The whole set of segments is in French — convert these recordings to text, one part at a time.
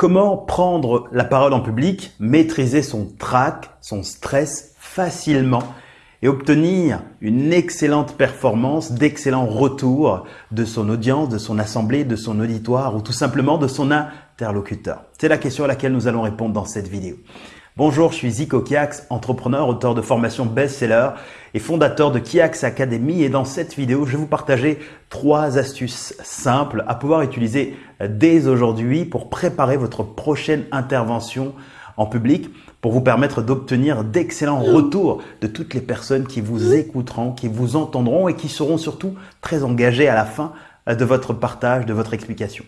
Comment prendre la parole en public, maîtriser son trac, son stress facilement et obtenir une excellente performance, d'excellents retours de son audience, de son assemblée, de son auditoire ou tout simplement de son interlocuteur? C'est la question à laquelle nous allons répondre dans cette vidéo. Bonjour, je suis Zico Kiax, entrepreneur, auteur de formation best-seller et fondateur de Kiax Academy. Et dans cette vidéo, je vais vous partager trois astuces simples à pouvoir utiliser dès aujourd'hui pour préparer votre prochaine intervention en public pour vous permettre d'obtenir d'excellents retours de toutes les personnes qui vous écouteront, qui vous entendront et qui seront surtout très engagées à la fin de votre partage, de votre explication.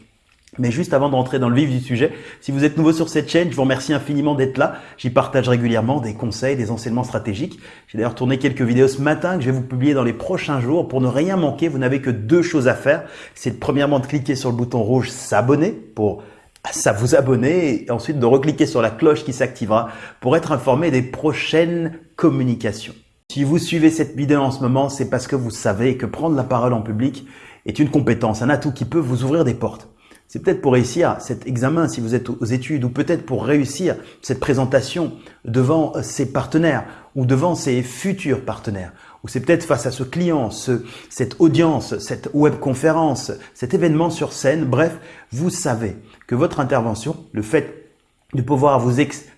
Mais juste avant de rentrer dans le vif du sujet, si vous êtes nouveau sur cette chaîne, je vous remercie infiniment d'être là. J'y partage régulièrement des conseils, des enseignements stratégiques. J'ai d'ailleurs tourné quelques vidéos ce matin que je vais vous publier dans les prochains jours. Pour ne rien manquer, vous n'avez que deux choses à faire. C'est premièrement de cliquer sur le bouton rouge s'abonner pour ça vous abonner et ensuite de recliquer sur la cloche qui s'activera pour être informé des prochaines communications. Si vous suivez cette vidéo en ce moment, c'est parce que vous savez que prendre la parole en public est une compétence, un atout qui peut vous ouvrir des portes. C'est peut-être pour réussir cet examen si vous êtes aux études ou peut-être pour réussir cette présentation devant ses partenaires ou devant ses futurs partenaires. Ou c'est peut-être face à ce client, ce, cette audience, cette webconférence, cet événement sur scène. Bref, vous savez que votre intervention, le fait de pouvoir vous expliquer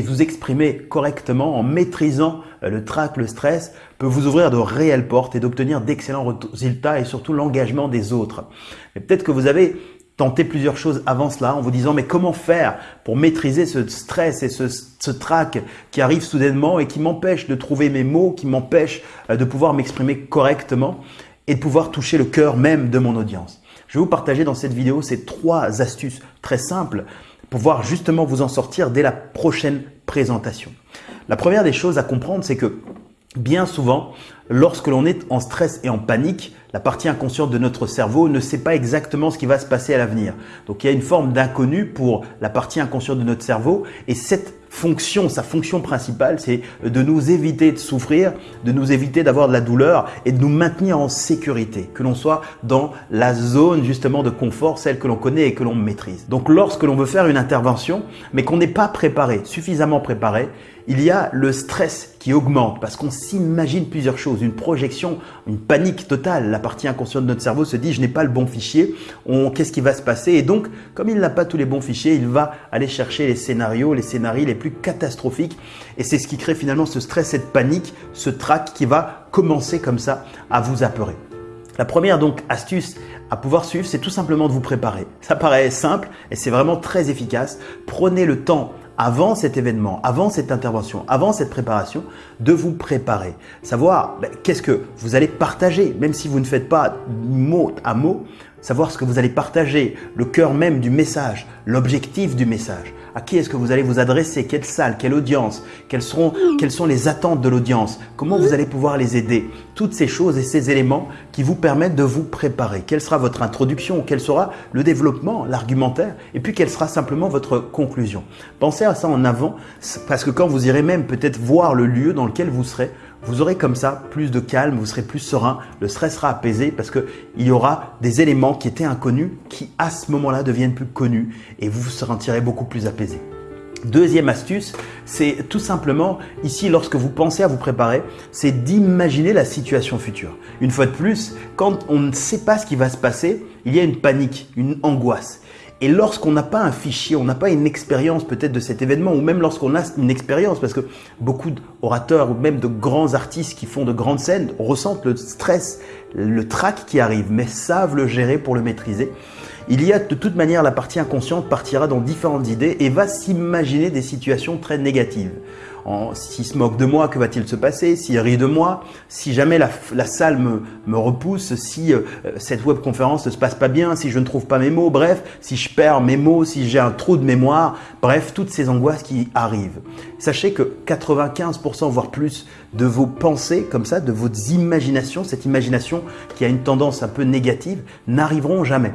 vous exprimer correctement en maîtrisant euh, le trac, le stress, peut vous ouvrir de réelles portes et d'obtenir d'excellents résultats et surtout l'engagement des autres. Mais peut-être que vous avez tenter plusieurs choses avant cela en vous disant mais comment faire pour maîtriser ce stress et ce, ce trac qui arrive soudainement et qui m'empêche de trouver mes mots, qui m'empêche euh, de pouvoir m'exprimer correctement et de pouvoir toucher le cœur même de mon audience. Je vais vous partager dans cette vidéo ces trois astuces très simples pour pouvoir justement vous en sortir dès la prochaine présentation. La première des choses à comprendre, c'est que bien souvent, lorsque l'on est en stress et en panique, la partie inconsciente de notre cerveau ne sait pas exactement ce qui va se passer à l'avenir. Donc il y a une forme d'inconnu pour la partie inconsciente de notre cerveau et cette fonction, sa fonction principale, c'est de nous éviter de souffrir, de nous éviter d'avoir de la douleur et de nous maintenir en sécurité, que l'on soit dans la zone justement de confort, celle que l'on connaît et que l'on maîtrise. Donc lorsque l'on veut faire une intervention, mais qu'on n'est pas préparé, suffisamment préparé, il y a le stress qui augmente parce qu'on s'imagine plusieurs choses, une projection, une panique totale. La partie inconsciente de notre cerveau se dit je n'ai pas le bon fichier, qu'est-ce qui va se passer? Et donc, comme il n'a pas tous les bons fichiers, il va aller chercher les scénarios, les scénarios les plus catastrophiques. Et c'est ce qui crée finalement ce stress, cette panique, ce trac qui va commencer comme ça à vous apeurer. La première donc astuce à pouvoir suivre, c'est tout simplement de vous préparer. Ça paraît simple et c'est vraiment très efficace. Prenez le temps avant cet événement, avant cette intervention, avant cette préparation, de vous préparer. Savoir ben, qu'est-ce que vous allez partager, même si vous ne faites pas mot à mot, savoir ce que vous allez partager, le cœur même du message, l'objectif du message. À qui est-ce que vous allez vous adresser? Quelle salle? Quelle audience? Quelles, seront, quelles sont les attentes de l'audience? Comment vous allez pouvoir les aider? Toutes ces choses et ces éléments qui vous permettent de vous préparer. Quelle sera votre introduction? Quel sera le développement, l'argumentaire? Et puis, quelle sera simplement votre conclusion? Pensez à ça en avant parce que quand vous irez même peut-être voir le lieu dans lequel vous serez, vous aurez comme ça plus de calme, vous serez plus serein, le stress sera apaisé parce qu'il y aura des éléments qui étaient inconnus qui à ce moment-là deviennent plus connus et vous vous sentirez beaucoup plus apaisé. Deuxième astuce, c'est tout simplement ici lorsque vous pensez à vous préparer, c'est d'imaginer la situation future. Une fois de plus, quand on ne sait pas ce qui va se passer, il y a une panique, une angoisse. Et lorsqu'on n'a pas un fichier, on n'a pas une expérience peut-être de cet événement, ou même lorsqu'on a une expérience, parce que beaucoup d'orateurs ou même de grands artistes qui font de grandes scènes ressentent le stress, le trac qui arrive, mais savent le gérer pour le maîtriser. Il y a de toute manière, la partie inconsciente partira dans différentes idées et va s'imaginer des situations très négatives. S'il se moque de moi, que va-t-il se passer? S'il rit de moi Si jamais la, salle me, repousse Si euh, cette webconférence ne se passe pas bien Si je ne trouve pas mes mots Bref, si je perds mes mots Si j'ai un trou de mémoire Bref, toutes ces angoisses qui arrivent. Sachez que 95% voire plus de vos pensées comme ça, de vos imaginations, cette imagination qui a une tendance un peu négative, n'arriveront jamais.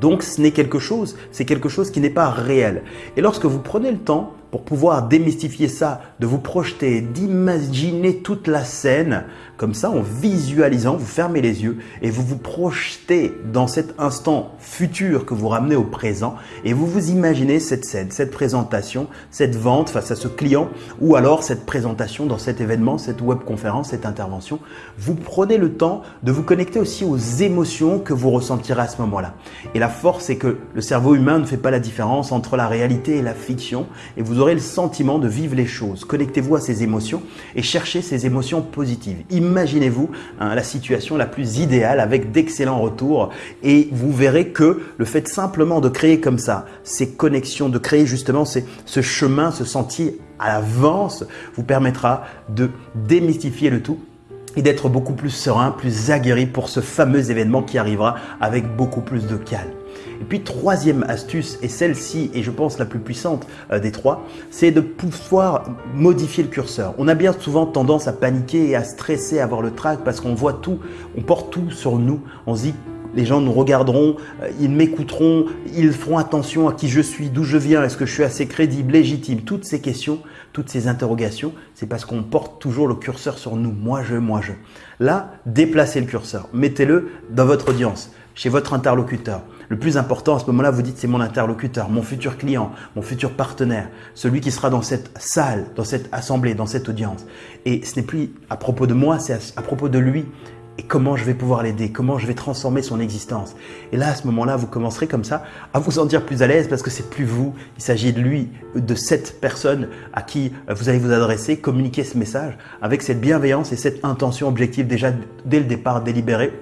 Donc ce n'est quelque chose, c'est quelque chose qui n'est pas réel. Et lorsque vous prenez le temps pour pouvoir démystifier ça, de vous projeter, d'imaginer toute la scène, comme ça en visualisant, vous fermez les yeux et vous vous projetez dans cet instant futur que vous ramenez au présent et vous vous imaginez cette scène, cette présentation, cette vente face à ce client ou alors cette présentation dans cet événement, cette webconférence, cette intervention. Vous prenez le temps de vous connecter aussi aux émotions que vous ressentirez à ce moment-là. Et la force, c'est que le cerveau humain ne fait pas la différence entre la réalité et la fiction et vous aurez le sentiment de vivre les choses. Connectez-vous à ces émotions et cherchez ces émotions positives. Imaginez-vous hein, la situation la plus idéale avec d'excellents retours et vous verrez que le fait simplement de créer comme ça ces connexions, de créer justement ce chemin, ce sentier à l'avance vous permettra de démystifier le tout et d'être beaucoup plus serein, plus aguerri pour ce fameux événement qui arrivera avec beaucoup plus de calme. Et puis troisième astuce, et celle-ci est je pense la plus puissante euh, des trois, c'est de pouvoir modifier le curseur. On a bien souvent tendance à paniquer et à stresser, à avoir le trac parce qu'on voit tout, on porte tout sur nous. On se dit les gens nous regarderont, euh, ils m'écouteront, ils feront attention à qui je suis, d'où je viens, est-ce que je suis assez crédible, légitime. Toutes ces questions, toutes ces interrogations, c'est parce qu'on porte toujours le curseur sur nous. Moi, je, moi, je. Là, déplacez le curseur. Mettez-le dans votre audience, chez votre interlocuteur. Le plus important à ce moment-là, vous dites c'est mon interlocuteur, mon futur client, mon futur partenaire, celui qui sera dans cette salle, dans cette assemblée, dans cette audience. Et ce n'est plus à propos de moi, c'est à propos de lui et comment je vais pouvoir l'aider, comment je vais transformer son existence? Et là, à ce moment-là, vous commencerez comme ça à vous sentir plus à l'aise parce que c'est plus vous, il s'agit de lui, de cette personne à qui vous allez vous adresser, communiquer ce message avec cette bienveillance et cette intention objective déjà dès le départ délibérée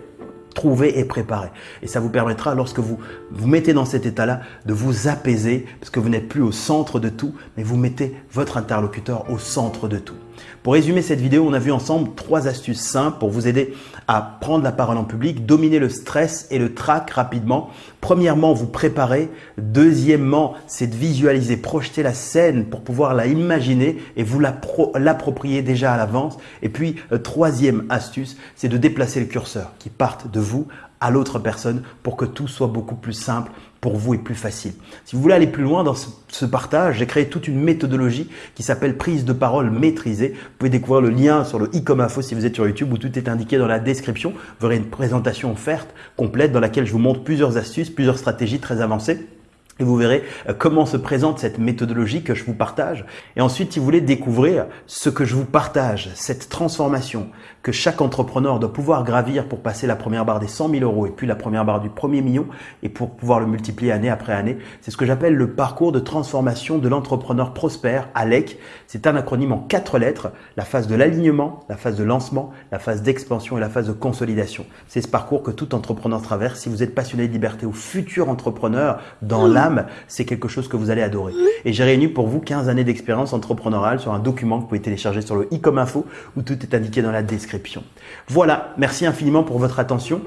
trouver et préparer. Et ça vous permettra, lorsque vous vous mettez dans cet état-là, de vous apaiser, parce que vous n'êtes plus au centre de tout, mais vous mettez votre interlocuteur au centre de tout. Pour résumer cette vidéo, on a vu ensemble trois astuces simples pour vous aider à prendre la parole en public, dominer le stress et le trac rapidement. Premièrement, vous préparer. Deuxièmement, c'est de visualiser, projeter la scène pour pouvoir la imaginer et vous l'approprier déjà à l'avance. Et puis, euh, troisième astuce, c'est de déplacer le curseur qui parte de vous à l'autre personne pour que tout soit beaucoup plus simple vous et plus facile. Si vous voulez aller plus loin dans ce, partage, j'ai créé toute une méthodologie qui s'appelle prise de parole maîtrisée. Vous pouvez découvrir le lien sur le e si vous êtes sur YouTube où tout est indiqué dans la description. Vous verrez une présentation offerte complète dans laquelle je vous montre plusieurs astuces, plusieurs stratégies très avancées et vous verrez euh, comment se présente cette méthodologie que je vous partage. Et ensuite, si vous voulez découvrir ce que je vous partage, cette transformation que chaque entrepreneur doit pouvoir gravir pour passer la première barre des 100 000 euros et puis la première barre du premier million et pour pouvoir le multiplier année après année, c'est ce que j'appelle le parcours de transformation de l'entrepreneur prospère, ALEC. C'est un acronyme en quatre lettres, la phase de l'alignement, la phase de lancement, la phase d'expansion et la phase de consolidation. C'est ce parcours que tout entrepreneur traverse. Si vous êtes passionné de liberté ou futur entrepreneur dans la c'est quelque chose que vous allez adorer. Et j'ai réuni pour vous 15 années d'expérience entrepreneuriale sur un document que vous pouvez télécharger sur le e info où tout est indiqué dans la description. Voilà, merci infiniment pour votre attention.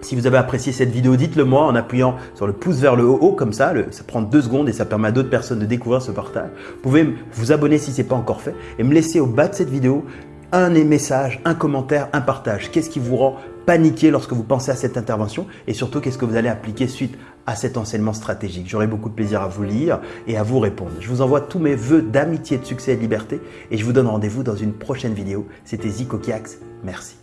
Si vous avez apprécié cette vidéo, dites-le moi en appuyant sur le pouce vers le haut, comme ça, ça prend deux secondes et ça permet à d'autres personnes de découvrir ce partage. Vous pouvez vous abonner si ce n'est pas encore fait et me laisser au bas de cette vidéo un message, un commentaire, un partage. Qu'est-ce qui vous rend paniquer lorsque vous pensez à cette intervention et surtout qu'est-ce que vous allez appliquer suite à cet enseignement stratégique. J'aurai beaucoup de plaisir à vous lire et à vous répondre. Je vous envoie tous mes voeux d'amitié, de succès et de liberté et je vous donne rendez-vous dans une prochaine vidéo. C'était Zico Kiax. Merci.